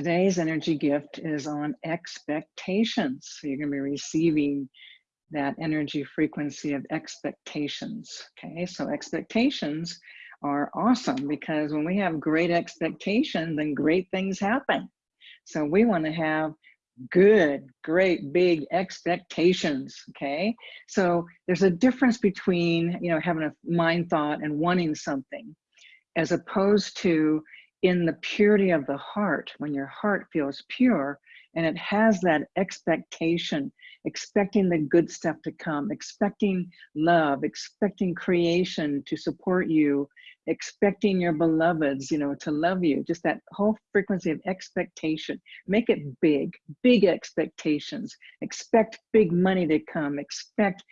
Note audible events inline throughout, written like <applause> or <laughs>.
Today's energy gift is on expectations. So you're going to be receiving that energy frequency of expectations. Okay, so expectations are awesome because when we have great expectations, then great things happen. So we want to have good, great, big expectations. Okay, so there's a difference between you know having a mind thought and wanting something, as opposed to in the purity of the heart, when your heart feels pure and it has that expectation, expecting the good stuff to come, expecting love, expecting creation to support you, expecting your beloveds, you know, to love you, just that whole frequency of expectation. Make it big, big expectations. Expect big money to come, expect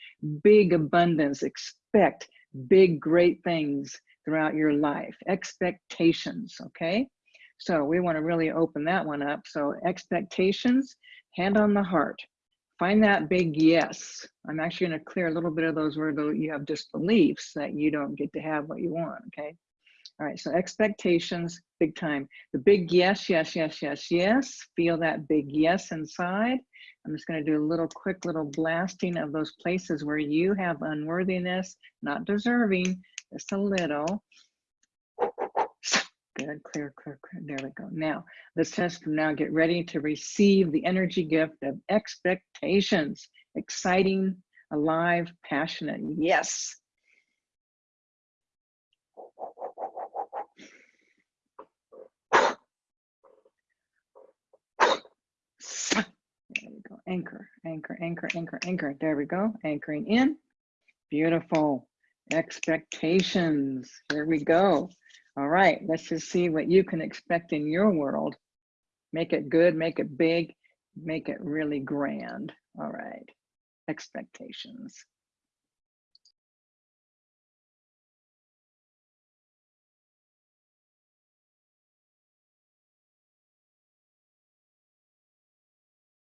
big abundance, expect big, great things throughout your life. Expectations, okay? So we want to really open that one up. So expectations, hand on the heart. Find that big yes. I'm actually going to clear a little bit of those where you have disbeliefs that you don't get to have what you want, okay? All right, so expectations, big time. The big yes, yes, yes, yes, yes. Feel that big yes inside. I'm just going to do a little quick little blasting of those places where you have unworthiness, not deserving, just a little. <laughs> Good, clear, clear, clear. There we go. Now, let's just now get ready to receive the energy gift of expectations. Exciting, alive, passionate. Yes. There we go. Anchor, anchor, anchor, anchor, anchor. There we go. Anchoring in. Beautiful. Expectations. Here we go. All right, let's just see what you can expect in your world. Make it good, make it big, make it really grand. All right, expectations.